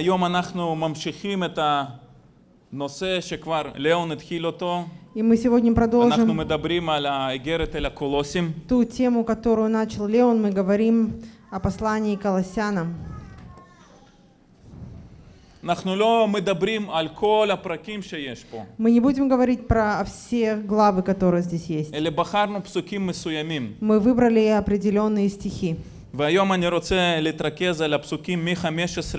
והיום אנחנו ממשיכים את הנושא שכבר ליאון התחיל אותו. И мы сегодня אנחנו продолжим מדברים על האיגרת אל הקולוסים. ту тему, которую начал Леон. Мы говорим о послании к Колоссянам. אנחנו לא מדברים על כל הפרקים שיש פה, Мы не будем говорить про все главы, которые здесь есть. אלא בחרנו פסוקים מסוימים. Мы выбрали определенные стихи. והיום אני רוצה להתרכז על הפסוקים מ-15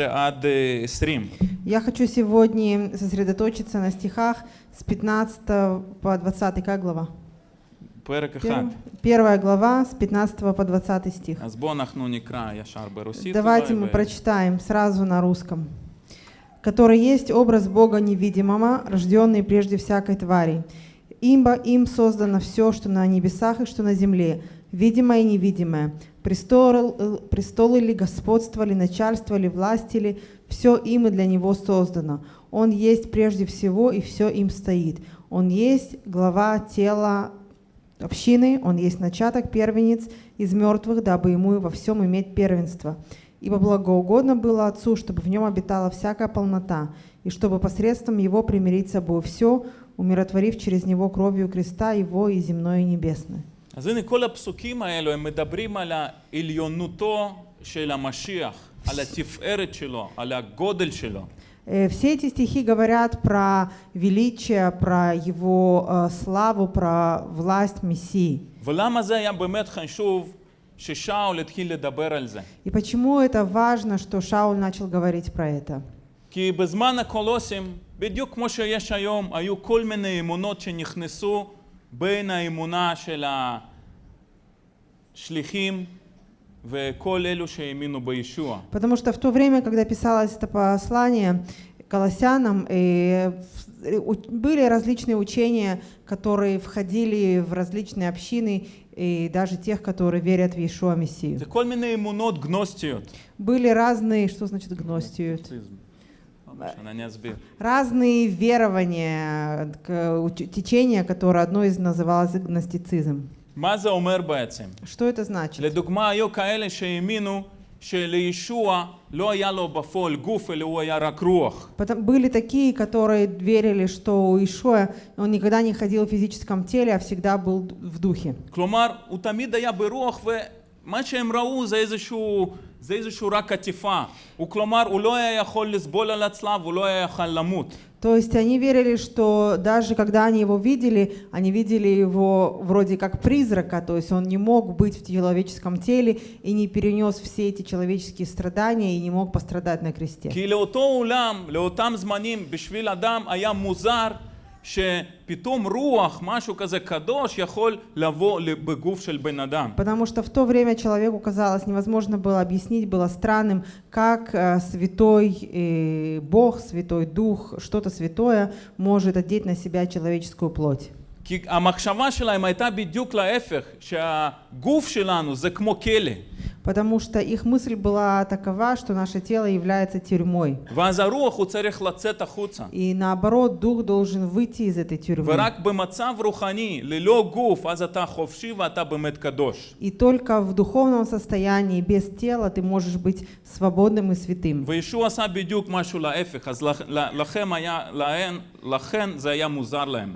עד אה, 20. Я хочу сегодня сосредоточиться на стихах с 15 по 20. Как глава? פרק אחד. Первая- Первая глава с 15 по 20 стих. אז בואו אנחנו נקרא ישר ברוסית. Давайте אולי, мы ו- прочитаем сразу на русском. «Который есть образ Бога невидимого, рожденный прежде всякой твари. Ибо им создано все, что на небесах и что на земле, видимое и невидимое. Престол, э, престолы ли, господство ли, начальство ли, власти ли, все им и для него создано. Он есть прежде всего, и все им стоит. Он есть глава тела общины, он есть начаток, первенец из мертвых, дабы ему во всем иметь первенство. Ибо благоугодно было Отцу, чтобы в нем обитала всякая полнота, и чтобы посредством его примирить с собой все, умиротворив через него кровью креста его и земное и небесное. אז הנה כל הפסוקים האלו הם מדברים על העליונותו של המשיח, על התפארת שלו, על הגודל שלו. Э, Все эти стихи говорят про величие, про его э, славу, про власть Мессии. ולמה זה היה באמת חשוב ששאול התחיל לדבר על זה? И почему это важно, что Шауль начал говорить про это? כי בזמן הקולוסים, בדיוק כמו שיש היום, היו כל מיני אמונות שנכנסו בין האמונה של השליחים וכל אלו שהאמינו בישוע. Потому что в то время, когда писалось это послание колоссянам, э, в- э, у- были различные учения, которые входили в различные общины, и даже тех, которые верят в Иешуа Мессию. זה כל מיני אמונות גנוסטיות. Были разные, что значит гностию? Разные верования, к- уч- течения, которое одно из называлось гностицизм. מה זה אומר בעצם? Что это значит? לדוגמה, היו כאלה שהאמינו שלישוע לא היה לו בפועל גוף, אלא הוא היה רק רוח. Потом были такие, которые верили, что у Ишуа он никогда не ходил в физическом теле, а всегда был в духе. כלומר, הוא תמיד היה ברוח, ומה שהם ראו זה איזשהו, זה איזשהו רק עטיפה. הוא כלומר, הוא לא היה יכול לסבול על הצלב, הוא לא היה יכול למות. То есть они верили, что даже когда они его видели, они видели его вроде как призрака, то есть он не мог быть в человеческом теле и не перенес все эти человеческие страдания и не мог пострадать на кресте. כי לאותו עולם, לאותם זמנים, בשביל אדם היה מוזר שפתאום רוח, משהו כזה קדוש, יכול לבוא בגוף של בן אדם. Потому что в то время человеку казалось невозможно было объяснить, было странным, как э, святой э, Бог, святой Дух, что-то святое может одеть на себя человеческую плоть. כי המחשבה שלהם הייתה בדיוק להפך, שהגוף שלנו זה כמו כלא. потому что их мысль была такова, что наше тело является тюрьмой. И наоборот, дух должен выйти из этой тюрьмы. И только в духовном состоянии, без тела, ты можешь быть свободным и святым.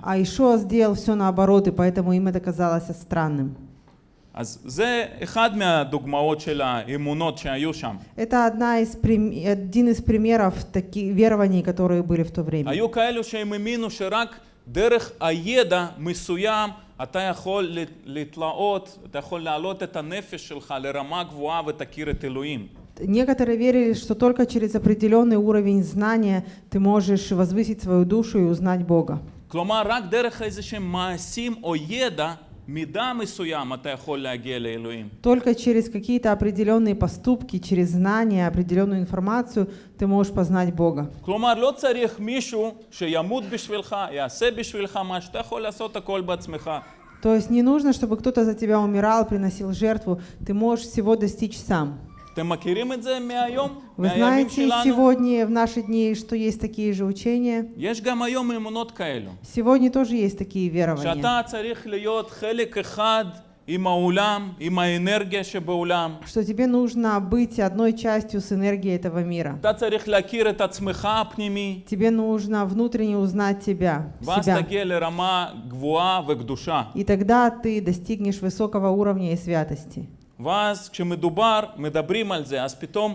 А Ишуа сделал все наоборот, и поэтому им это казалось странным. אז זה אחד מהדוגמאות של האמונות שהיו שם. Это одна из, прим- один из примеров таких верований, которые были в то время. היו כאלו שהם האמינו שרק דרך הידע מסוים אתה יכול ל- להתלאות, אתה יכול להעלות את הנפש שלך לרמה גבוהה ותכיר את אלוהים. Некоторые верили, что только через определенный уровень знания ты можешь возвысить свою душу и узнать Бога. כלומר, רק דרך איזה שהם מעשים או ידע, только через какие-то определенные поступки, через знания, определенную информацию ты можешь познать Бога. То есть не нужно, чтобы кто-то за тебя умирал, приносил жертву. Ты можешь всего достичь сам. Вы знаете сегодня, в наши дни, что есть такие же учения. Сегодня тоже есть такие верования. Что тебе нужно быть одной частью с энергией этого мира. Тебе нужно внутренне узнать тебя, себя. И тогда ты достигнешь высокого уровня и святости. ואז כשמדובר, מדברים על זה, אז פתאום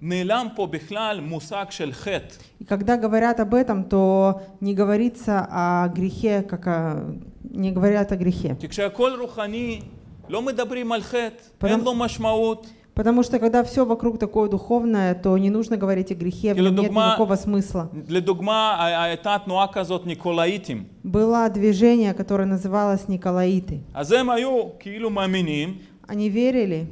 נעלם פה בכלל מושג של חטא. И когда говорят об этом, то не говорится о грехе, как о... не говорят о грехе. כי כשהכול רוחני, לא מדברים על חטא, פתאום- אין לו משמעות. Потому что когда все вокруг такое духовное, то не нужно говорить о грехе, в нем нет לדוגמה- никакого смысла. לדוגמה, הייתה תנועה כזאת ניקולאיטים. Было движение, которое называлось Николаиты. они верили.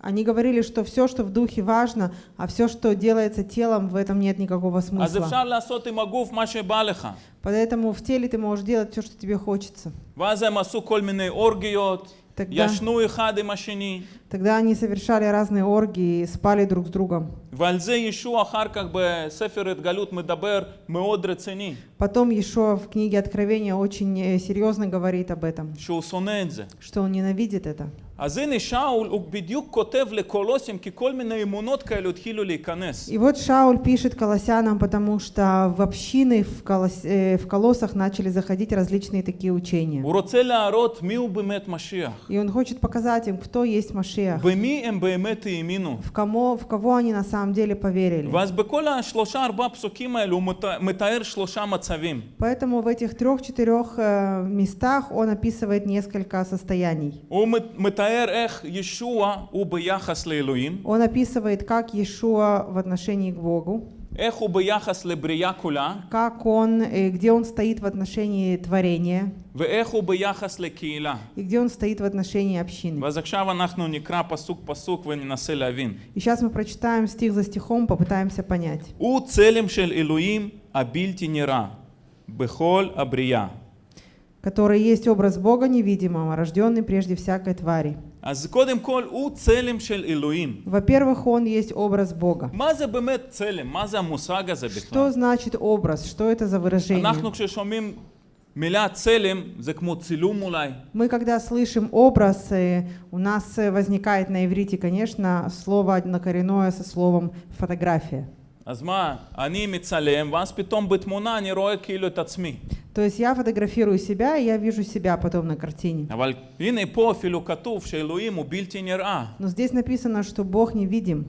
Они говорили, что все, что в духе важно, а все, что делается телом, в этом нет никакого смысла. Поэтому в теле ты можешь делать все, что тебе хочется. Тогда, тогда они совершали разные оргии и спали друг с другом. Потом еще в книге Откровения очень э, серьезно говорит об этом, что он ненавидит это. אז הנה שאול, הוא בדיוק כותב לקולוסים, כי כל מיני אמונות כאלו התחילו להיכנס. И вот Шауль пишет колоссянам, потому что в общины в, колос, э, в колоссах начали заходить различные такие учения. הוא רוצה להראות מי הוא באמת משיח. И он хочет показать им, кто есть Машиах, במי הם באמת האמינו. в кого, в кого они на самом деле поверили. ואז בכל השלושה ארבעה פסוקים האלו הוא מת- מתאר שלושה מצבים. Поэтому в этих трех-четырех э, местах он описывает несколько состояний. הוא מת- מתאר он описывает, как Иешуа в отношении к Богу. Как он, э, где он стоит в отношении творения. И где он стоит в отношении общины. И сейчас мы прочитаем стих за стихом, попытаемся понять который есть образ Бога невидимого, рожденный прежде всякой твари. אז קודם כל הוא צלם של אלוהים. Во-первых, он есть образ Бога. מה זה באמת צלם? מה זה המושג הזה Что בכלל? значит образ? Что это за выражение? אנחנו כששומעים מילה צלם זה כמו צילום אולי. Мы, когда слышим образ, э, у нас э, возникает на иврите, конечно, слово однокоренное со словом фотография. אז מה, אני מצלם ואז פתאום בתמונה אני רואה כאילו את עצמי. То есть я фотографирую себя, и я вижу себя потом на картине. אבל הנה פה אפילו כתוב שאלוהים הוא בלתי נראה. Но здесь написано, что Бог невидим.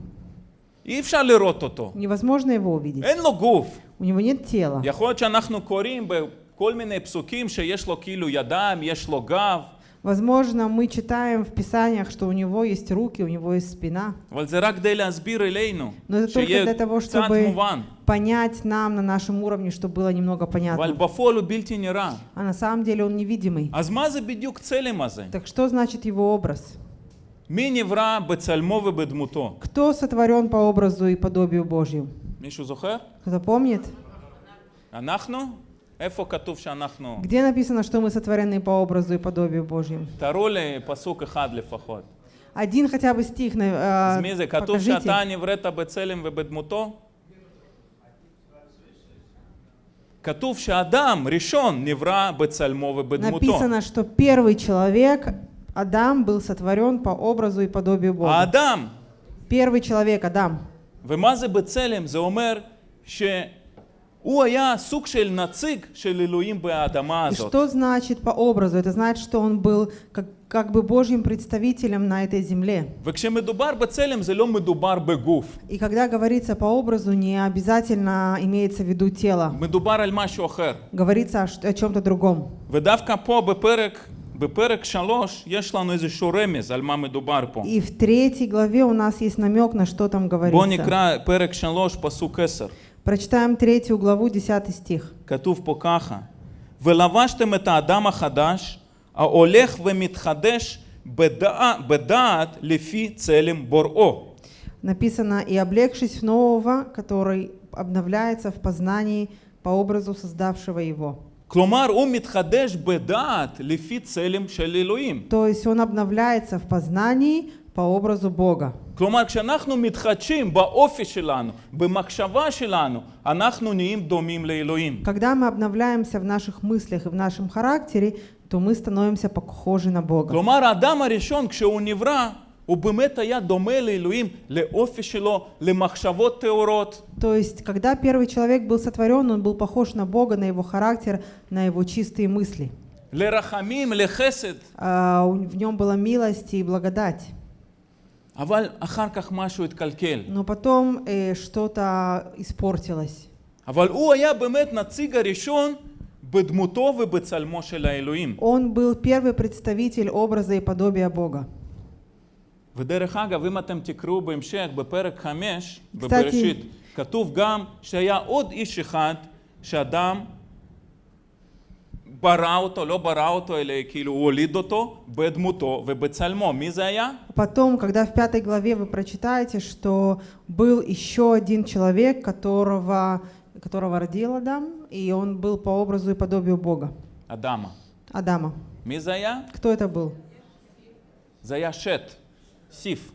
אי אפשר לראות אותו. Невозможно его увидеть. אין לו גוף. У него нет тела. יכול להיות שאנחנו קוראים בכל מיני פסוקים שיש לו כאילו ידיים, יש לו גב, Возможно, мы читаем в Писаниях, что у него есть руки, у него есть спина. אבל זה רק כדי להסביר אלינו, Но это только שיהיה для того, קצת чтобы מובן. понять нам на нашем уровне, чтобы было немного אבל понятно. בפועל הוא בלתי נראה. А на самом деле он невидимый. אז מה זה בדיוק צלם הזה? Так что значит его образ? מי נברא בצלמו ובדמותו? Кто сотворен по образу и подобию Божью? מישהו זוכר? Кто-то помнит? אנחנו? איפה כתוב שאנחנו? Где написано, что мы сотворены по образу и подобию Божьему? תראו לי פסוק אחד לפחות. Один хотя бы стих на- אז э, מי זה? כתוב покажите. שאתה נבראת בצלם ובדמותו? כתוב שאדם ראשון נברא בצלמו ובדמותו. Написано, что первый человек, Адам, был сотворен по образу и подобию Бога. האדם, Первый человек, Адам. ומה זה בצלם? זה אומר שהוא И הזאת. что значит по образу? Это значит, что он был как, как бы Божьим представителем на этой земле. וכשמדובר בצלם זה לא מדובר בגוף, И когда говорится по образу, не обязательно имеется в виду тело. מדובר על משהו אחר. Говорится о, ш- о чем-то другом. ודווקא פה בפרק, בפרק שלוש יש לנו איזשהו רמז על מה מדובר פה. И в третьей главе у нас есть намек, на что там בואו говорится. נקרא פרק שלוש פסוק עשר. Прочитаем третью главу, десятый стих. כתוב פה ככה: ולבשתם את האדם החדש ההולך ומתחדש בדע, בדעת לפי צלם בוראו. Написано, и облегшись в нового, который обновляется в познании по образу создавшего его. כלומר, הוא מתחדש בדעת לפי צלם של אלוהים. То есть он обновляется в познании по образу Бога. כלומר, כשאנחנו מתחדשים באופי שלנו, במחשבה שלנו, אנחנו נהיים דומים לאלוהים. Когда мы обновляемся в наших мыслях и в нашем характере, то мы становимся похожи на Бога. כלומר, האדם הראשון, כשהוא נברא, הוא באמת היה דומה לאלוהים, לאופי שלו, למחשבות טהורות. То есть, когда первый человек был сотворен, он был похож на Бога, на его характер, на его чистые мысли. לרחמים, לחסד. А, у- В нем была милость и благодать. Но потом э, что-то испортилось. אבל הוא היה באמת נציג הראשון בדמותו ובצלמו של האלוהים. Он был первый представитель образа и подобия Бога. ודרך אגב, אם אתם תקראו בהמשך, בפרק 5, בבראשית, כתוב גם שהיה עוד איש אחד שאדם ברא אותו, לא ברא אותו, אלא כאילו הוא הוליד אותו בדמותו ובצלמו. מי זה היה? Потом, когда в пятой главе вы прочитаете, что был еще один человек, которого, которого родил Адам, и он был по образу и подобию Бога, אדמה. Адама. מי זה היה? Кто это был? זה היה שת, סיף.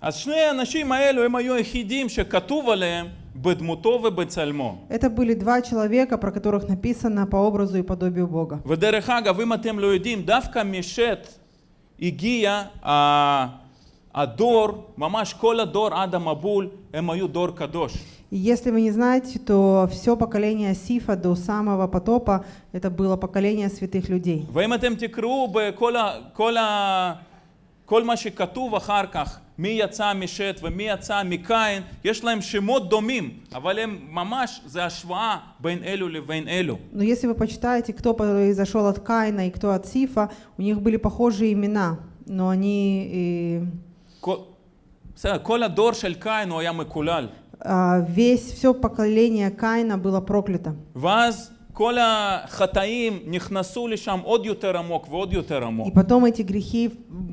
אז שני האנשים האלו הם היו היחידים שכתוב עליהם Бедмутове Бецальмо. Это были два человека, про которых написано по образу и подобию Бога. Ведерехага, вы матем лоидим, давка мишет, гия а, адор, мамаш кола дор, ада мабуль, эмаю дор кадош. Если вы не знаете, то все поколение Сифа до самого потопа это было поколение святых людей. Вы матем тикру, кола, кола, כל ה, כל מה שכתוב אחר כך, מי יצא משת ומי יצא מקין, יש להם שמות דומים, אבל הם ממש, זה השוואה בין אלו לבין אלו. Но если вы почитаете, кто произошел от Каина и кто от Сифа, у них были похожие имена, но они э, כל, בסדר, כל הדור של קין הוא היה מקולל. а, весь все поколение Каина было проклято. ואז כל החטאים נכנסו לשם עוד יותר עמוק ועוד יותר И עמוק. потом эти грехи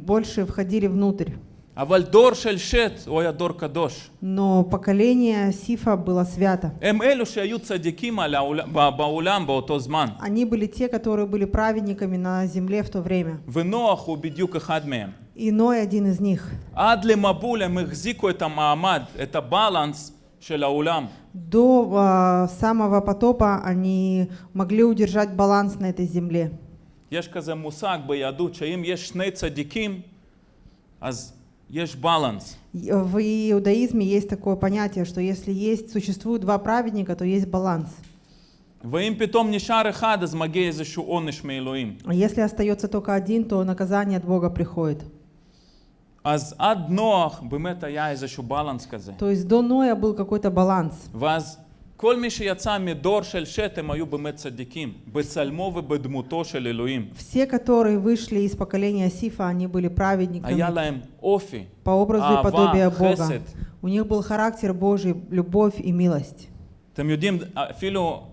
больше входили внутрь. אבל דור של שת הוא היה דור קדוש. Но поколение Сифа было свято. הם אלו שהיו צדיקים על העול- ב- בעולם באותו זמן. Они были те, которые были праведниками на земле в то время. ונוח הוא בדיוק אחד מהם. И Ной один из них. עד למבול הם החזיקו את המעמד, את הבלנס של העולם. До а, самого потопа они могли удержать баланс на этой земле. יש כזה מושג ביהדות שאם יש שני צדיקים, אז יש בלנס. И В иудаизме есть такое понятие, что если есть, существуют два праведника, то есть баланс. ואם פתאום נשאר אחד, אז מגיע איזשהו עונש מאלוהים. А если остается только один, то наказание от Бога приходит. אז עד נוח באמת היה איזשהו בלנס כזה. То есть до Ноя был какой-то баланс. ואז כל מי שיצא מדור של שת הם היו באמת צדיקים, בצלמו ובדמותו של אלוהים. Все, которые вышли из поколения Сифа, они были праведниками היה להם אופי, по образу и אהבה, подобию Бога. חסד. У них был характер Божий, любовь и милость. אתם יודעים, אפילו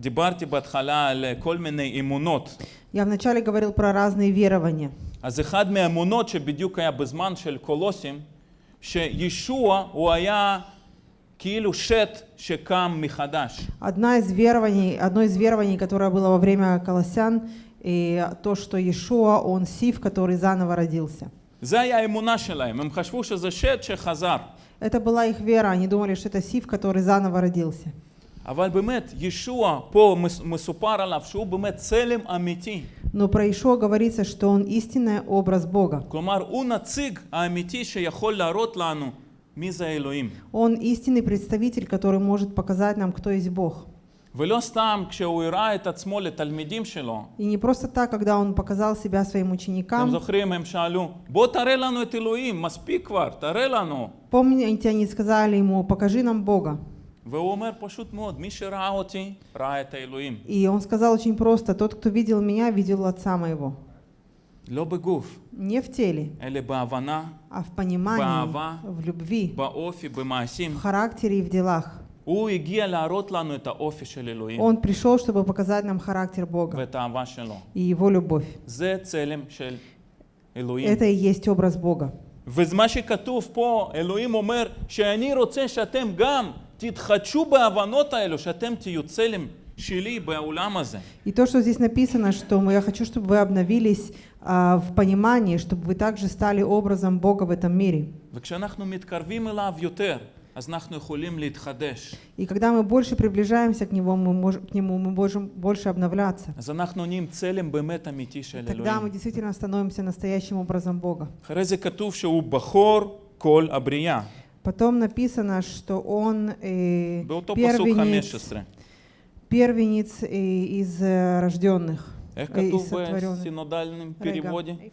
דיברתי בהתחלה על כל מיני אמונות. Я вначале говорил про разные верования. אז אחד מהאמונות שבדיוק היה בזמן של קולוסים, שישוע הוא היה כאילו שת שקם מחדש. Одна из верований, одно из верований, которое было во время Колоссян, и то, что Иешуа, он Сиф, который заново родился. זה היה האמונה שלהם, הם חשבו שזה שת שחזר. Это была их вера, они думали, что это Сиф, который заново родился. אבל באמת, ישוע פה מס- מסופר עליו שהוא באמת צלם אמיתי. Но про Ишуа говорится, что он истинный образ Бога. כלומר, הוא נציג האמיתי שיכול להראות לנו מי זה האלוהים. Он истинный представитель, который может показать нам, кто есть Бог. ולא סתם כשהוא הראה את עצמו לתלמידים שלו, И не просто так, когда он показал себя своим אתם ученикам. זוכרים, הם שאלו, בוא תראה לנו את אלוהים, מספיק כבר, תראה לנו. Помните, они сказали ему, покажи нам Бога. והוא אומר פשוט מאוד, מי שראה אותי, ראה את האלוהים. И он сказал очень просто, тот, кто видел меня, видел Отца моего. לא בגוף, Не в теле, אלא בהבנה, а в понимании, באהבה. в любви, באופי, в במעשים. характере и в делах. הוא הגיע להראות לנו את האופי של אלוהים Он пришел, чтобы показать нам характер Бога ואת האהבה שלו. и Его любовь. זה צלם של אלוהים. Это и есть образ Бога. ומה שכתוב פה, אלוהים אומר שאני רוצה שאתם גם תתחדשו בהבנות האלו, שאתם תהיו צלם שלי בעולם הזה. И то, что здесь написано, что мы- я хочу, чтобы вы обновились а, в понимании, чтобы вы также стали образом Бога в этом мире. וכשאנחנו מתקרבים אליו יותר, אז אנחנו יכולים להתחדש. И когда мы больше приближаемся к, него, мы можем, к Нему, мы можем больше обновляться. אז אנחנו נהיים צלם באמת אמיתי של Тогда мы אלוהים. действительно становимся настоящим образом Бога. אחרי זה כתוב שהוא בכור כל הבריאה. Потом написано, что он э, Был первенец, первенец э, из э, рожденных, э, из сотворенных. синодальном переводе.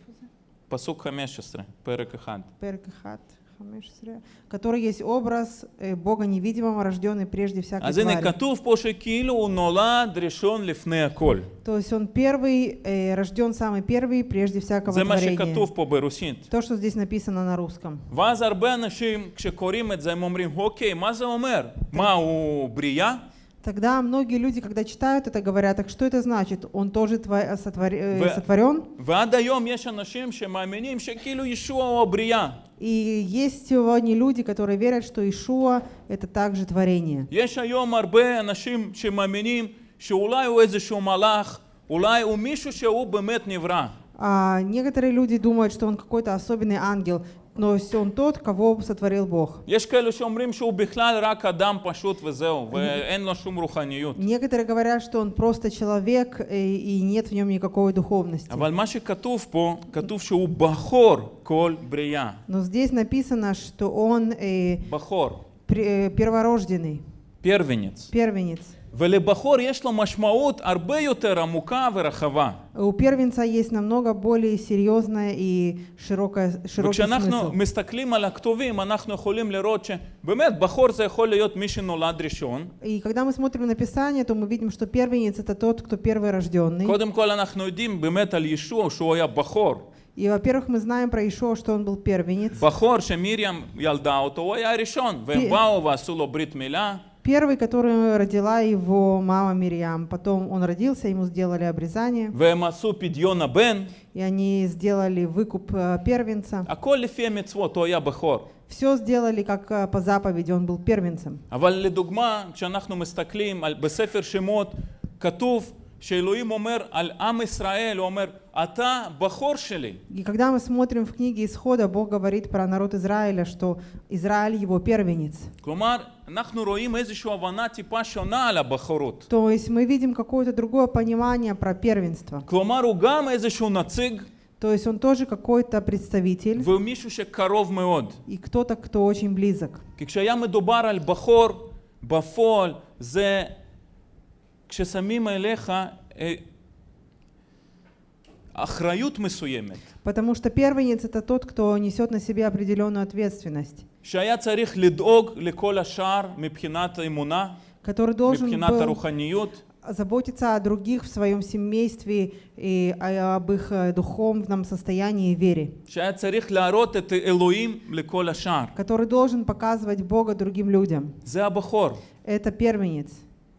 Посук хамешестры, перекахат. Перекахат פרק 1. פרק 1, 15, который есть образ э, Бога невидимого, рожденный прежде всякой אז הנה твари. כתוב פה שכאילו הוא נולד ראשון לפני הכל. То есть он первый, э, рожден самый первый, прежде всякого זה מה творения. שכתוב פה ברוסית. То, что здесь написано на русском. ואז הרבה אנשים כשקוראים את זה הם אומרים, אוקיי, מה זה אומר? מה, הוא בריאה? Тогда многие люди, когда читают это, говорят, так что это значит? Он тоже тво- сотвор- э, Вы- сотворен? ועד היום יש אנשים שמאמינים שכאילו ישוע הוא הבריאה. И есть сегодня люди, которые верят, что Ишуа — это также творение. יש היום הרבה אנשים שמאמינים שאולי הוא איזשהו מלאך, אולי הוא מישהו שהוא באמת נברא. А некоторые люди думают, что он какой-то особенный ангел, но он тот, кого сотворил Бог. Некоторые говорят, что он просто человек, э, и нет в нем никакой духовности. Но здесь написано, что он... Э, Бахор. Э, перворожденный. Первенец. Первенец. ולבכור יש לו משמעות הרבה יותר עמוקה ורחבה. У первенца есть намного более серьезная и широкая, широкий וכשאנחנו смысл. מסתכלים על הכתובים, אנחנו יכולים לראות שבאמת בכור זה יכול להיות מי שנולד ראשון. И когда мы смотрим на Писание, то мы видим, что первенец это тот, кто первый рожденный. קודם כל אנחנו יודעים באמת על ישוע שהוא היה בכור. И, во-первых, мы знаем про Ишуа, что он был первенец. בכור שמרים ילדה אותו, הוא היה הראשון. והם פי- באו ועשו לו ברית מילה. Первый, который родила его мама Мирьям. Потом он родился, ему сделали обрезание. והם עשו פדיון הבן. И они сделали выкуп э, первенца. הכל לפי המצוות, הוא היה בכור. Все сделали как э, по заповеди, он был первенцем. אבל לדוגמה, כשאנחנו מסתכלים על, בספר שמות, כתוב שאלוהים אומר על עם ישראל, הוא אומר, אתה בכור שלי. И когда мы смотрим в книге Исхода, Бог говорит про народ Израиля, что Израиль его первенец. כלומר, אנחנו רואים איזושהי הבנה טיפה שונה על הבכורות. То есть мы видим какое-то другое понимание про первенство. כלומר, הוא גם איזשהו נציג, То есть он тоже какой-то представитель והוא מישהו שקרוב מאוד. и кто-то, кто очень близок. כי כשהיה מדובר על בכור, בפועל זה כששמים אליך אה, אחריות מסוימת, Потому что первенец это тот, кто несет на себе определенную ответственность, שהיה צריך לדאוג לכל השאר מבחינת האמונה, который должен מבחינת был הרוחניות, заботиться о других в своем семействе и о- об их э, духовном состоянии и вере, שהיה צריך להראות את אלוהים לכל השאר. который должен показывать Бога другим людям. זה הבכור. Это первенец.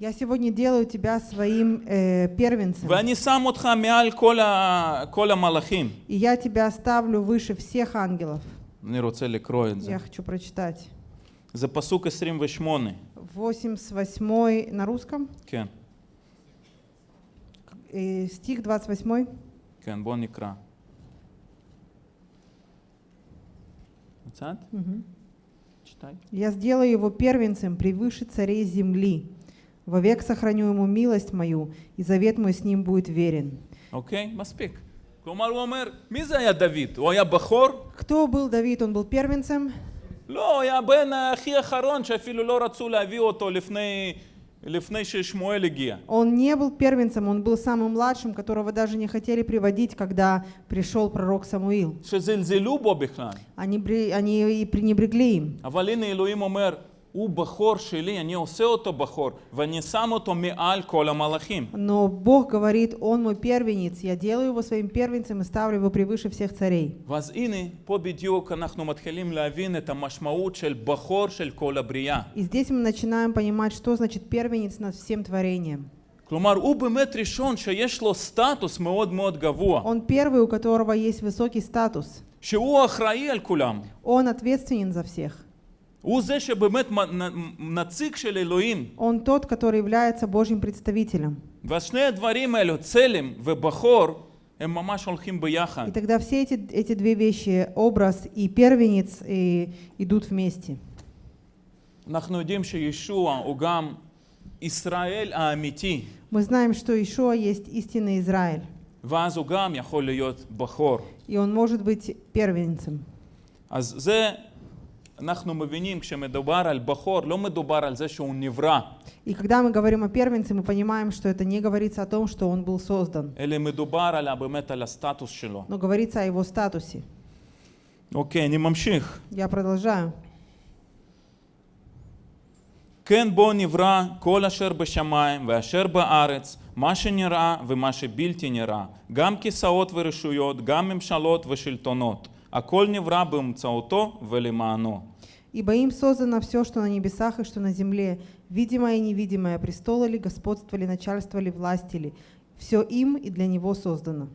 Я сегодня делаю тебя своим э, первенцем. ואני שם אותך מעל כל, ה, כל המלאכים. И я тебя ставлю выше всех ангелов. אני רוצה לקרוא את זה. Я хочу прочитать. זה פסוק 28, 88 на русском, כן, э, стих 28. כן, בוא נקרא. מצאת? Мгм. читай. «Я сделаю его первенцем превыше царей земли. Вовек сохраню ему милость мою, и завет мой с ним будет верен». אוקיי? מספיק. כלומר, הוא אומר, מי זה היה דוד? הוא היה בכור? Кто был Давид? Он был первенцем? לא, הוא היה הבן הכי אחרון שאפילו לא רצו להביא אותו לפני, לפני ששמואל הגיע. Он не был первенцем, он был самым младшим, которого даже не хотели приводить, когда пришел пророк Самуил. שזלזלו בו בכלל. Они, бре- они и пренебрегли им. אבל הנה אלוהים אומר, הוא בכור שלי, אני עושה אותו בכור, ואני שם אותו מעל כל המלאכים. Но Бог говорит, Он мой первенец, я делаю его своим первенцем и ставлю его превыше всех царей. ואז הנה, פה בדיוק אנחנו מתחילים להבין את המשמעות של בכור של כל הבריאה. И здесь мы начинаем понимать, что значит первенец над всем творением. כלומר, הוא באמת ראשון שיש לו סטטוס מאוד מאוד גבוה, Он первый, у которого есть высокий статус. שהוא אחראי על כולם. Он ответственен за всех. Он тот, который является Божьим представителем. ואז שני הדברים האלו, צלם ובכור, הם ממש הולכים ביחד. И тогда все эти, эти две вещи, образ и первенец, и идут вместе. אנחנו יודעים שישוע הוא גם ישראל האמיתי, Мы знаем, что Ишуа есть истинный Израиль, ואז הוא גם יכול להיות בכור. и он может быть первенцем. אז זה, אנחנו מבינים, כשמדובר על בכור, לא מדובר על זה שהוא נברא, И когда мы говорим о первенце, мы понимаем, что это не говорится о том, что он был создан, אלא מדובר על, ה- באמת על הסטטוס שלו. но говорится о его статусе. אוקיי, אני ממשיך. Я продолжаю. כן בו נברא כל אשר בשמיים ואשר בארץ, מה שנראה ומה שבלתי נראה, גם כיסאות ורשויות, גם ממשלות ושלטונות. הכל נברא באמצעותו ולמענו. Ибо им создано все, что на небесах и что на земле, видимое и невидимое, престолы ли, господство ли, начальство ли, власти ли. Все им и для него создано.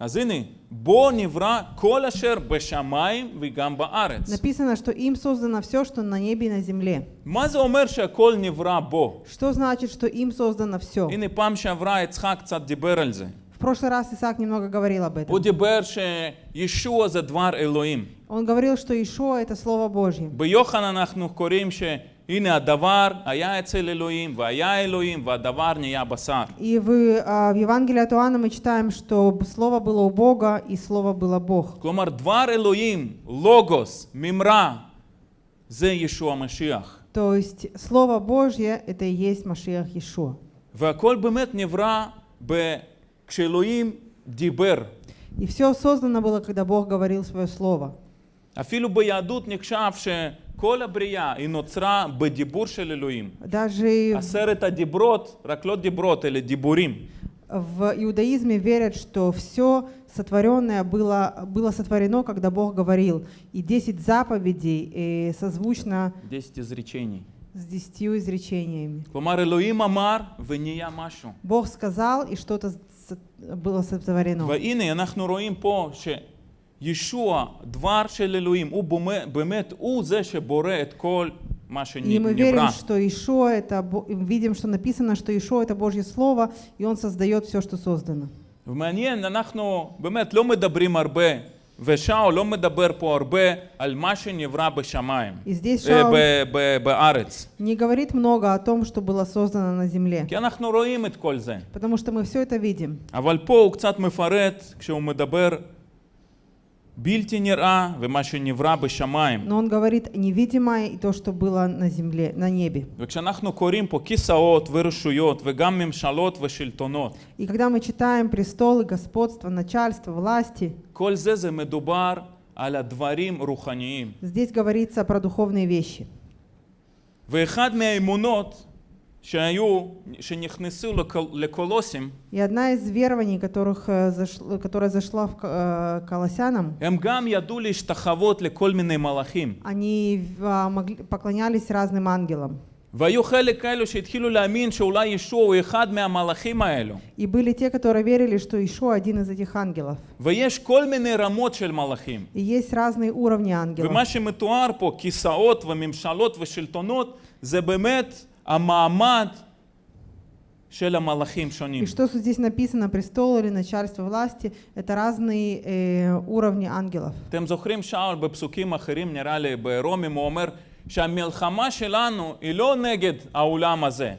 אז הנה, בו נברא כל אשר בשמיים וגם בארץ. Написано, что им создано все, что на небе и на земле. מה זה אומר שהכל נברא בו? Что значит, что им создано все? הנה, פעם שעברה יצחק קצת דיבר על זה. В прошлый раз Исаак немного говорил об הוא этом. דיבר שישוע זה דבר אלוהים. Он говорил, что Ишуа — это Слово Божье. ביוחנן אנחנו קוראים שהנה הדבר היה אצל אלוהים, והיה אלוהים, והדבר נהיה בשר. И в, а, в Евангелии от Иоанна мы читаем, что Слово было у Бога, и Слово было Бог. כלומר, דבר אלוהים, לוגוס, מימרה, זה ישוע המשיח. То есть Слово Божье — это и есть Машиах Иешуа. והכל באמת נברא ב... כשאלוהים דיבר. И все создано было, когда Бог говорил свое Слово. אפילו ביהדות נחשב שכל הבריאה היא נוצרה בדיבור של אלוהים. Даже עשרת הדיברות, רק לא דיברות, אלא דיבורים. в иудаизме верят, что все сотворенное было, было сотворено, когда Бог говорил. И 10 заповедей э, созвучно 10 изречений. с десятью изречениями. כלומר, אלוהים אמר ונהיה משהו. Бог сказал, и что-то со- было сотворено. והנה, אנחנו רואים פה שישוע, דבר של אלוהים, הוא באמת, באמת, הוא זה שבורא את כל מה И мы верим, שנברא. что Ишуа это, Бо- видим, что написано, что Ишуа это Божье Слово, и Он создает все, что создано. ומעניין, אנחנו באמת לא מדברים הרבה, ושאול לא מדבר פה הרבה על מה שנברא בשמיים, И здесь אה, Шаул ב- ב- בארץ. не говорит много о том, что было создано на земле, כי אנחנו רואים את כל זה. потому что мы все это видим. אבל פה הוא קצת מפרט כשהוא מדבר Но он говорит невидимое и то, что было на земле, на небе. וכשאנחנו קוראים פה כיסאות ורשויות וגם ממשלות ושלטונות, И когда мы читаем престолы, господство, начальство, власти, כל זה זה מדובר על הדברים רוחניים. здесь говорится про духовные вещи. ואחד מהאמונות И одна из верований, которых, э, зашла- которая зашла в К- э, Колоссянам, הם גם ידעו להשתחוות לכל מיני מלאכים. они а, могли- поклонялись разным ангелам. והיו חלק כאלו שהתחילו להאמין שאולי ישוע הוא אחד מהמלאכים האלו. И были те, которые верили, что Ишуа один из этих ангелов. ויש כל מיני רמות של מלאכים. И есть разные уровни ангелов. ומה שמתואר פה, כיסאות וממשלות ושלטונות, זה באמת המעמד של המלאכים שונים. И что здесь написано, престол или начальство власти, это разные э, уровни ангелов. אתם זוכרים שאול בפסוקים אחרים, נראה לי ברומים, הוא אומר שהמלחמה שלנו היא לא נגד העולם הזה.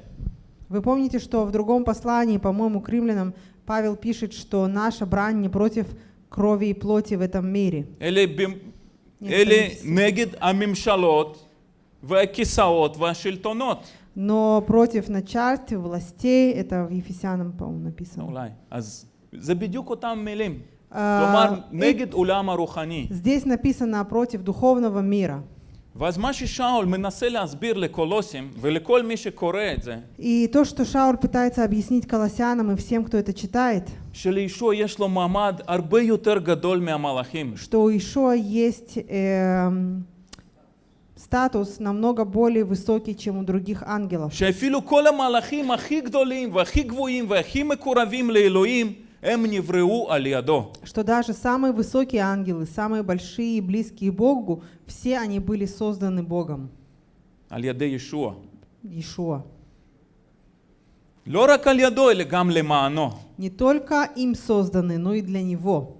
Вы помните, что в другом послании, по-моему, к римлянам, Павел пишет, что наша брань не против крови и плоти в этом мире. אלה, ב... Нет, אלה конечно. נגד הממשלות והכיסאות והשלטונות. Но против начальств, и властей, это в Ефесянам, по-моему, написано. אולי. אז זה בדיוק אותם מילים. А, כלומר, и נגד עולם הרוחני. Здесь написано против духовного мира. ואז מה ששאול מנסה להסביר לקולוסים ולכל מי שקורא את זה, И то, что Шауль пытается объяснить колоссянам и всем, кто это читает, שלישוע יש לו מעמד הרבה יותר גדול מהמלאכים. что у Ишуа есть эм, статус намного более высокий, чем у других ангелов. שאפילו כל המלאכים הכי גדולים והכי גבוהים והכי מקורבים לאלוהים, הם נבראו על ידו. Что даже самые высокие ангелы, самые большие и близкие Богу, все они были созданы Богом, על ידי ישוע. Ишуа. לא רק על ידו, אלא גם למענו. Не только им созданы, но и для Него.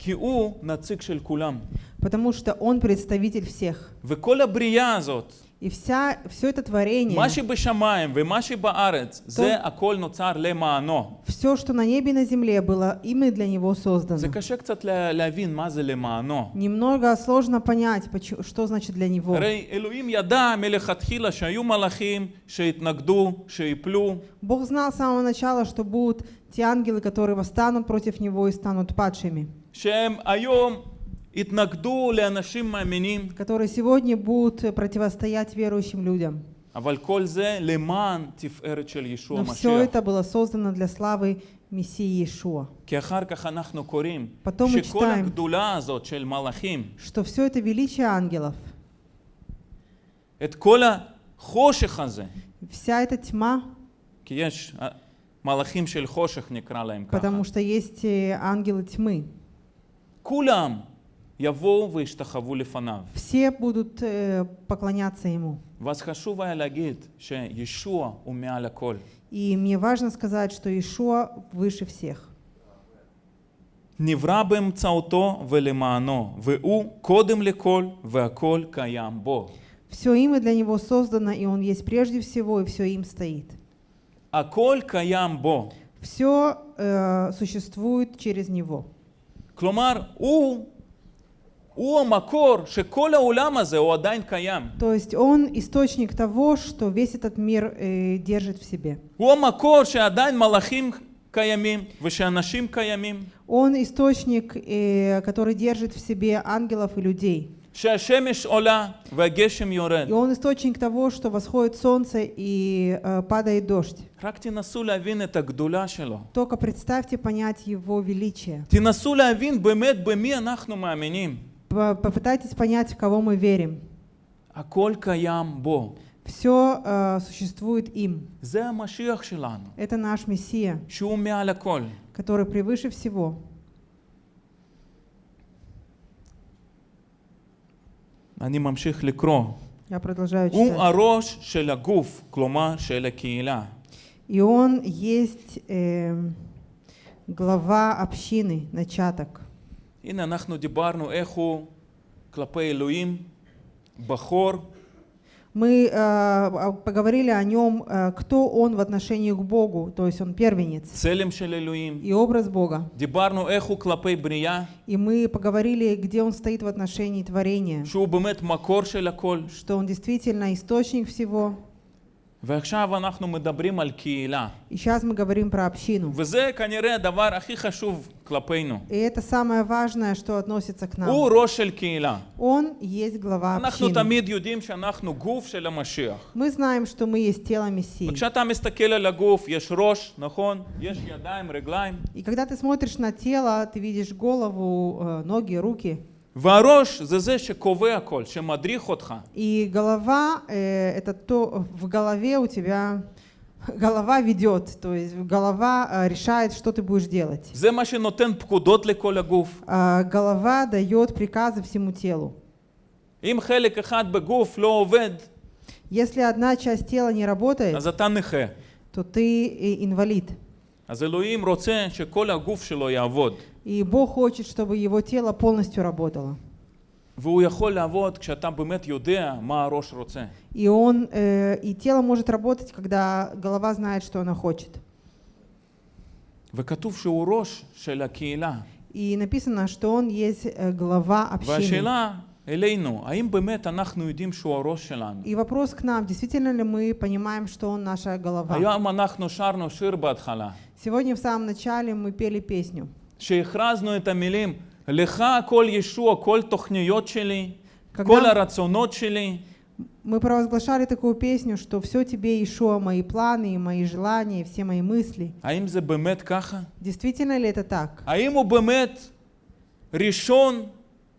כי הוא נציג של כולם. Потому что Он представитель всех. וכל הבריאה הזאת, И вся, все это творение, מה שבשמיים ומה שבארץ, זה הכל נוצר למענו. все, что на небе и на земле было, именно для Него זה создано. קשה קצת לה- להבין מה זה למענו. Немного сложно понять, почему- что значит для Него. הרי אלוהים ידע מלכתחילה שהיו מלאכים שהתנגדו, שיפלו, Бог знал с самого начала, что будут те ангелы, которые восстанут против Него и станут падшими, которые сегодня будут противостоять верующим людям. Но все это было создано для славы Мессии Иешуа. Потом мы читаем, что все это величие ангелов, вся эта тьма, потому что есть э, ангелы тьмы, כולם יבואו וישתחוו לפניו. все будут э, поклоняться Ему. ואז חשוב היה להגיד שישוע הוא מעל הכל. И мне важно сказать, что Иешуа выше всех. נברא באמצעותו ולמענו, והוא קודם לכל והכל קיים בו. Все им и для Него создано, и Он есть прежде всего, и все им стоит. הכל קיים בו. Все э, существует через Него. כלומר, הוא, הוא המקור שכל העולם הזה הוא עדיין קיים. То есть Он источник того, что весь этот мир э, держит в себе. הוא המקור שעדיין מלאכים קיימים ושאנשים קיימים. Он источник, э, который держит в себе ангелов и людей. И он источник того, что восходит солнце и э, падает дождь. Только представьте понять его величие. Попытайтесь понять, в кого мы верим. А колкайям бо? Все э, существует им. Это наш Мессия, который превыше всего. אני ממשיך לקרוא. Я продолжаю הוא читать. הראש של הגוף, כלומר של הקהילה. И он есть эм, глава общины, начаток. הנה אנחנו דיברנו איך הוא כלפי אלוהים, בכור, мы э, а, поговорили о нем, э, кто он в отношении к Богу, то есть он первенец. Целем. И образ Бога. Брия. И мы поговорили, где он стоит в отношении творения. Что он действительно источник всего. ועכשיו אנחנו מדברים על קהילה. И сейчас мы говорим про общину. וזה כנראה הדבר הכי חשוב כלפינו. И это самое важное, что относится к нам. הוא ראש של קהילה. Он есть глава אנחנו общины. תמיד יודעים שאנחנו גוף של המשיח. Мы знаем, что мы есть тело Мессии. וכשאתה מסתכל על הגוף, יש ראש, נכון? יש ידיים, רגליים. И когда ты смотришь на тело, ты видишь голову, э, ноги, руки. И голова э, это то, в голове у тебя голова ведет, то есть голова э, решает, что ты будешь делать. А, голова дает приказы всему телу. Если одна часть тела не работает, то ты инвалид. אז אלוהים רוצה שכל הגוף שלו יעבוד. И Бог хочет, чтобы его тело полностью работало. והוא יכול לעבוד כשאתה באמת יודע מה הראש רוצה. И, он, э, и тело может работать, когда голова знает, что она хочет. וכתוב שהוא ראש של הקהילה. И написано, что он есть э, глава общины. והשאלה אלינו, האם באמת אנחנו יודעים שהוא הראש שלנו? И вопрос к нам, действительно ли мы понимаем, что он наша голова? היום אנחנו שרנו שיר בהתחלה, Сегодня в самом начале мы пели песню, שהכרזנו את המילים, לך הכל ישוע, כל תוכניות שלי, כל Когда הרצונות שלי, мы провозглашали такую песню, что все тебе, Ишуа, мои планы, и мои желания, и все мои мысли. האם זה באמת ככה? Действительно ли это так? האם הוא באמת ראשון,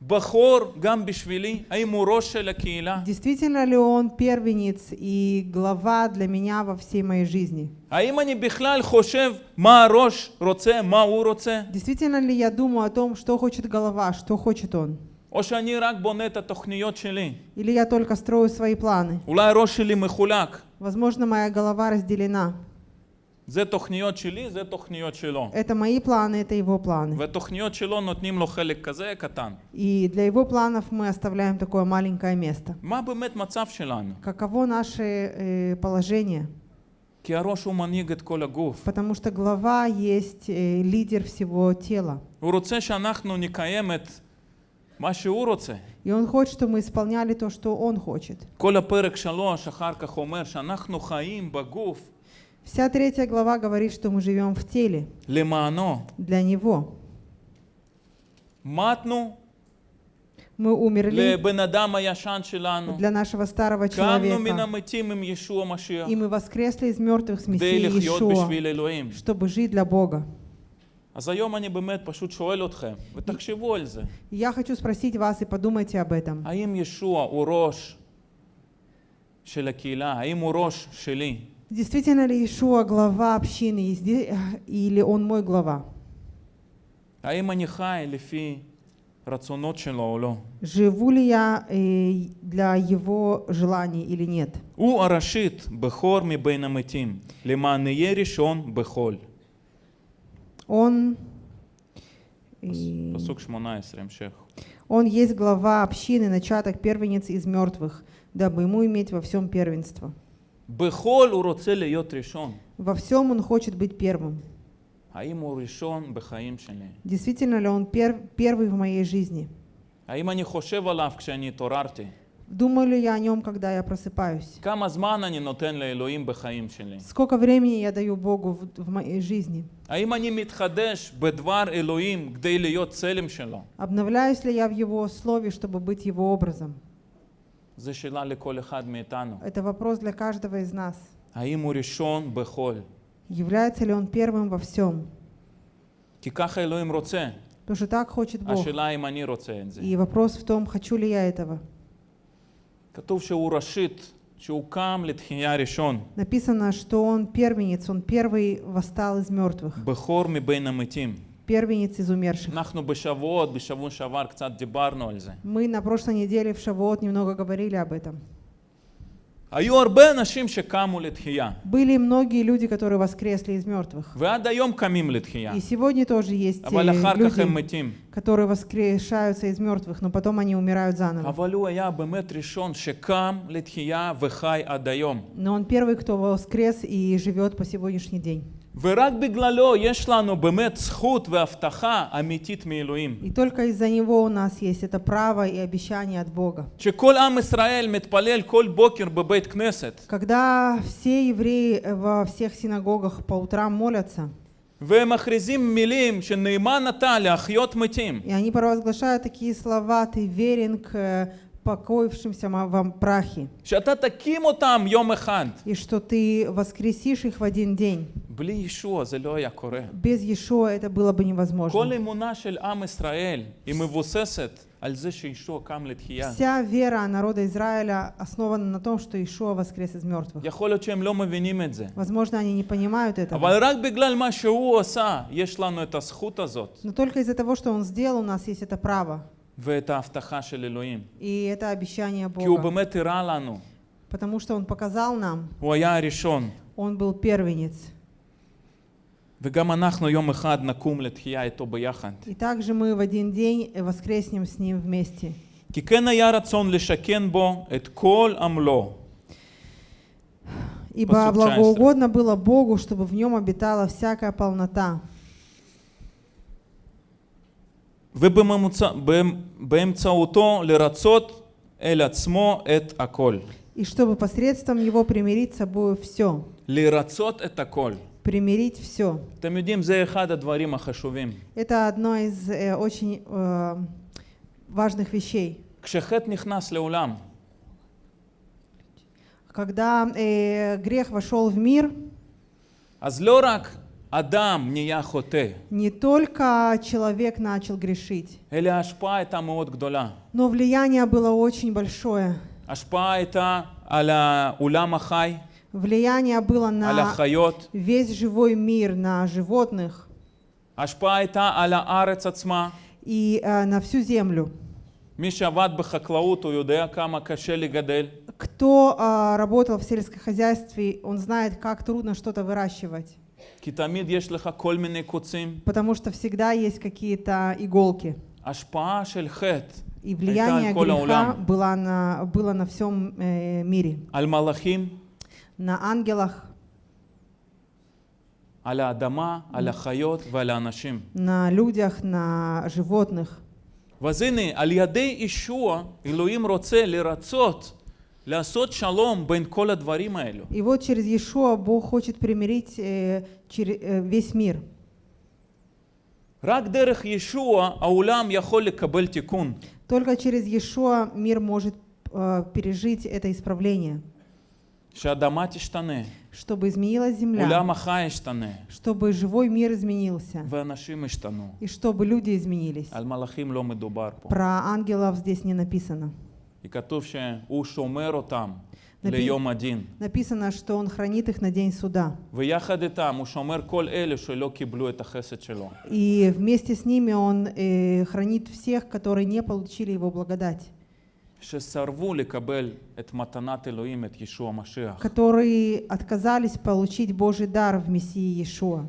בכור, גם בשבילי? האם הוא ראש של הקהילה? Действительно ли он первенец и глава для меня во всей моей жизни? האם אני בכלל חושב מה הראש רוצה, מה הוא רוצה? Действительно ли я думаю о том, что хочет голова, что хочет он? או שאני רק בונה את התוכניות שלי? Или я только строю свои планы? אולי הראש שלי מחולק. Возможно, моя голова разделена. זה תוכניות שלי, זה תוכניות שלו. Это мои планы, это его планы. והתוכניות שלו נותנים לו חלק כזה קטן. И для его планов мы оставляем такое маленькое место. מה באמת מצב שלנו? Каково наше э, положение? כי הראש הוא מנהיג את כל הגוף. Потому что глава есть э, лидер всего тела. הוא רוצה שאנחנו נקיים את מה שהוא רוצה. И он хочет, чтобы мы исполняли то, что он хочет. כל הפרק שלוש אחר כך אומר שאנחנו חיים בגוף Вся третья глава говорит, что мы живем в теле למענו. для него. מתנו Мы умерли לבן אדם הישן שלנו. для нашего старого קמנו מן человека. המתים עם ישוע משיח. И мы воскресли из мертвых с כדי Мессией לחיות Иешуа, בשביל אלוהים. чтобы жить для Бога. אז היום אני באמת פשוט שואל אתכם, ותחשבו על זה. И я хочу спросить вас и подумайте об этом. האם ישוע הוא ראש של הקהילה? האם הוא ראש שלי? Действительно ли Иешуа глава общины, и сде- или он мой глава? האם אני חי לפי רצונות שלו או לא? Живу ли я э, для его желаний или нет? הוא הראשית, בכור מבין המתים, למען יהיה ראשון בכל. Он, и- פסוק 18, המשך. он есть глава общины, начаток первенец из мертвых, дабы ему иметь во всем первенство. Во всем он хочет быть первым. Действительно ли он пер первый в моей жизни? Думаю ли я о нем, когда я просыпаюсь? Сколько времени я даю Богу в, в моей жизни? Обновляюсь ли я в Его Слове, чтобы быть Его образом? Это вопрос для каждого из нас. А ему решён Бехоль. Является ли он первым во всем? Потому что так хочет Бог. И вопрос в том, хочу ли я этого. Написано, что он первенец, он первый восстал из мертвых первенец из умерших. אנחנו בשבועות, בשבוע שעבר קצת דיברנו על זה. Мы на прошлой неделе в Шавуот немного говорили об этом. היו הרבה אנשים שקמו לתחייה, Были многие люди, которые воскресли из мертвых. ועד היום קמים לתחייה, И сегодня тоже есть אבל э, אחר כך הם люди, מתים. которые воскрешаются из мертвых, но потом они умирают заново. אבל הוא היה באמת ראשון שקם לתחייה וחי עד היום. Но он первый, кто воскрес и живет по сегодняшний день. ורק בגללו יש לנו באמת זכות והבטחה אמיתית מאלוהים. И только из-за него у нас есть это право и обещание от Бога. שכל עם ישראל מתפלל כל בוקר בבית כנסת, Когда все евреи во всех синагогах по утрам молятся, והם מכריזים מילים שנאמן אתה להחיות מתים. и они провозглашают такие слова, ты верен к э, покоившимся ма- вам прахе, שאתה תקים אותם יום אחד. и что ты воскресишь их в один день. בלי ישוע זה לא היה קורה. Без Иешуа это было бы כל невозможно. אמונה של עם ישראל היא מבוססת על זה שישוע קם לתחייה. Вся вера народа Израиля основана на том, что Иешуа воскрес из мертвых. יכול להיות שהם לא מבינים את זה. Возможно, они не понимают этого. אבל רק בגלל מה שהוא עשה, יש לנו את הזכות הזאת Но только из-за того, что Он сделал, у нас есть это право. ואת ההבטחה של אלוהים. И это обещание כי הוא Бога. באמת הראה לנו, Потому что Он показал нам, הוא היה הראשון. Он был первенец. וגם אנחנו יום אחד נקום לתחייה איתו ביחד. И также мы в один день воскреснем с Ним вместе. כי כן היה רצון לשכן בו את כל עמלו. Ибо Посуд благоугодно было Богу, чтобы в нем обитала всякая полнота, и чтобы посредством его примирить с собой все. לרצות את הכל. Примирить все. אתם יודעים, זה אחד הדברים החשובים. Это одно из э, очень э, важных вещей. כשחטא נכנס לעולם, Когда э, грех вошел в мир, אז לא רק Адам не я хоте. Не только человек начал грешить. Но влияние было очень большое. Влияние было на весь живой мир, на животных. И э, на всю землю. Кто э, работал в сельском хозяйстве, он знает, как трудно что-то выращивать. כי תמיד יש לך כל מיני קוצים. потому что всегда есть какие-то иголки. השפעה של חטא И הייתה влияние על כל греха העולם, было на, было на всем э, мире, על מלאכים, на ангелах, על האדמה, על החיות ועל האנשים. на людях, на животных. ואז הנה, על ידי ישוע, אלוהים רוצה לרצות, и вот через Иешуа Бог хочет примирить э, через, э, весь мир. Только через Иешуа мир может э, пережить это исправление. Чтобы изменилась земля. Чтобы живой мир изменился. И чтобы люди изменились. Про ангелов здесь не написано и готовшие у шомеру там, лейом один. Написано, что он хранит их на день суда. И вместе с ними он э, хранит всех, которые не получили его благодать. Которые отказались получить Божий дар в Мессии Иешуа.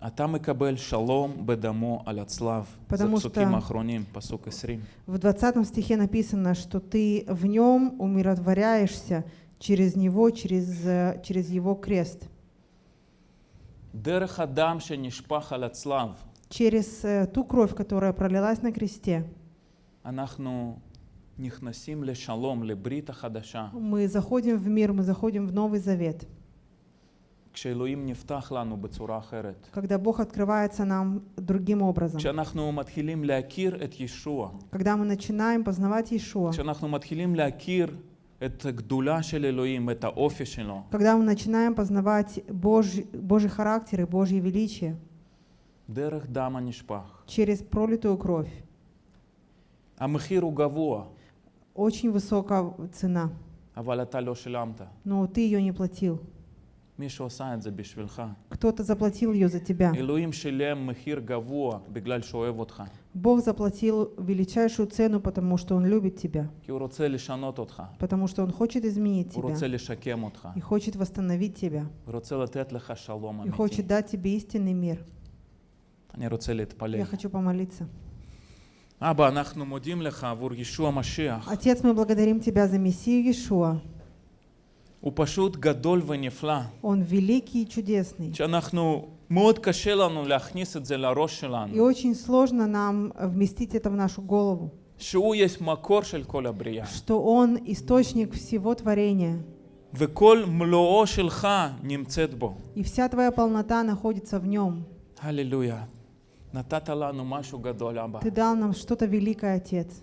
А там и кабель шалом бедамо аляцлав. Потому что в 20 стихе написано, что ты в нем умиротворяешься через него, через, э, через его крест. Через э, ту кровь, которая пролилась на кресте. Мы заходим в мир, мы заходим в Новый Завет. Когда Бог открывается нам другим образом. כשאנחנו מתחילים להכיר את ישוע, Когда мы начинаем познавать Иешуа. כשאנחנו מתחילים להכיר את הגדולה של אלוהים, את האופי שלו, Когда мы начинаем познавать Божий, Божий характер и Божье величие דרך דם הנשפך. через пролитую кровь. המחיר הוא גבוה, Очень высокая цена, אבל אתה לא שילמת. но ты ее не платил. Кто-то заплатил ее за тебя. Бог заплатил величайшую цену, потому что Он любит тебя. Потому что Он хочет изменить тебя. И хочет восстановить тебя. И хочет дать тебе истинный мир. Я хочу помолиться. Отец, мы благодарим Тебя за Мессию Иешуа. הוא פשוט גדול ונפלא. Он великий и чудесный. שאנחנו, מאוד קשה לנו להכניס את זה לראש И שלנו. очень сложно нам вместить это в нашу голову, שהוא יש מקור של כל הבריאה. что Он источник всего творения, וכל מלואו שלך נמצאת בו. и вся Твоя полнота находится в Нем. הללויה. נתת לנו משהו גדול, אבא. Ты дал нам что-то великое, Отец.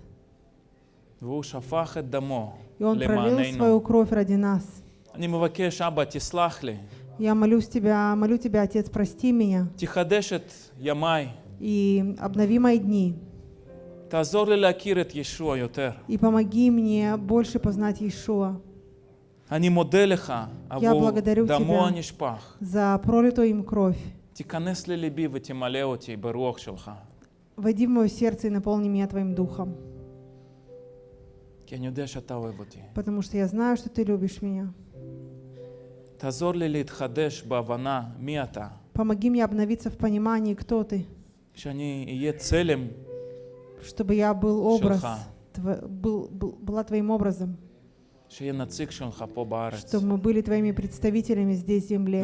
והוא שפך את דמו И Он пролил свою למעננו. кровь ради нас. אני מבקש, אבא, תסלח לי. Я молюсь Тебя, молю Тебя, Отец, прости меня תחדש את ימיי. и обнови мои дни. תעזור לי להכיר את ישוע יותר. И помоги мне больше познать Иешуа אני מודה לך עבור благодарю דמו тебя. הנשפך. за пролитую им кровь. תיכנס לליבי ותמלא אותי ברוח שלך. Войди в мое сердце и наполни меня Твоим Духом, כי אני יודע שאתה אוהב אותי. потому что я знаю, что Ты любишь меня. Помоги мне обновиться в понимании, кто ты. Чтобы я был образ, был, был, была твоим образом. Чтобы мы были твоими представителями здесь, в земле.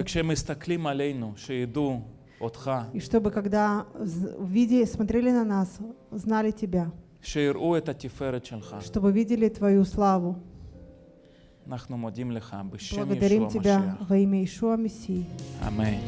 И чтобы, когда видели, смотрели на нас, знали Тебя. чтобы видели Твою славу. Благодарим Тебя во имя Ишуа Мессии. Аминь.